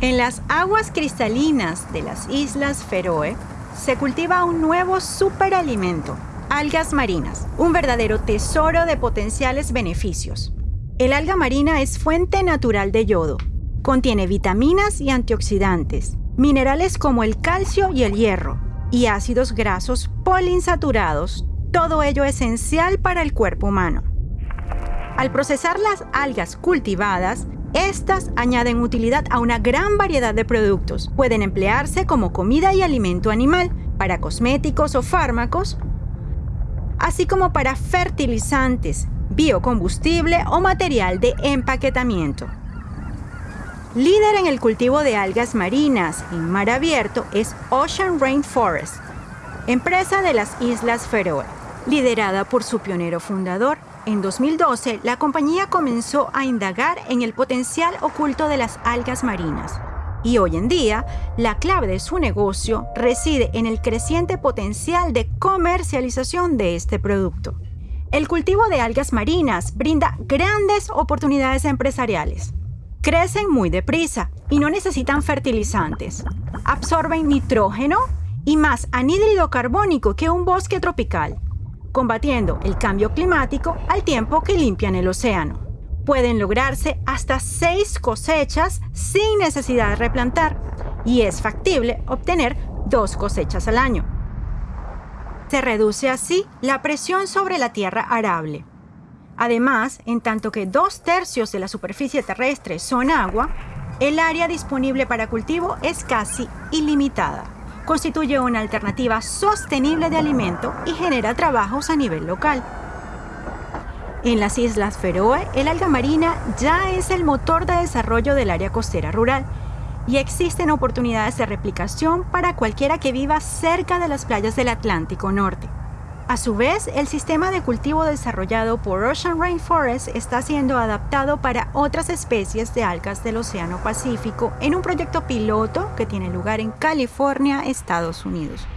En las aguas cristalinas de las Islas Feroe se cultiva un nuevo superalimento, algas marinas, un verdadero tesoro de potenciales beneficios. El alga marina es fuente natural de yodo. Contiene vitaminas y antioxidantes, minerales como el calcio y el hierro, y ácidos grasos poliinsaturados, todo ello esencial para el cuerpo humano. Al procesar las algas cultivadas, estas añaden utilidad a una gran variedad de productos. Pueden emplearse como comida y alimento animal, para cosméticos o fármacos, así como para fertilizantes, biocombustible o material de empaquetamiento. Líder en el cultivo de algas marinas en mar abierto es Ocean Rainforest, empresa de las Islas Feroe, liderada por su pionero fundador, en 2012, la compañía comenzó a indagar en el potencial oculto de las algas marinas. Y hoy en día, la clave de su negocio reside en el creciente potencial de comercialización de este producto. El cultivo de algas marinas brinda grandes oportunidades empresariales. Crecen muy deprisa y no necesitan fertilizantes. Absorben nitrógeno y más anhídrido carbónico que un bosque tropical combatiendo el cambio climático al tiempo que limpian el océano. Pueden lograrse hasta seis cosechas sin necesidad de replantar y es factible obtener dos cosechas al año. Se reduce así la presión sobre la tierra arable. Además, en tanto que dos tercios de la superficie terrestre son agua, el área disponible para cultivo es casi ilimitada constituye una alternativa sostenible de alimento y genera trabajos a nivel local. En las Islas Feroe, el alga marina ya es el motor de desarrollo del área costera rural y existen oportunidades de replicación para cualquiera que viva cerca de las playas del Atlántico Norte. A su vez, el sistema de cultivo desarrollado por Ocean Rainforest está siendo adaptado para otras especies de algas del Océano Pacífico en un proyecto piloto que tiene lugar en California, Estados Unidos.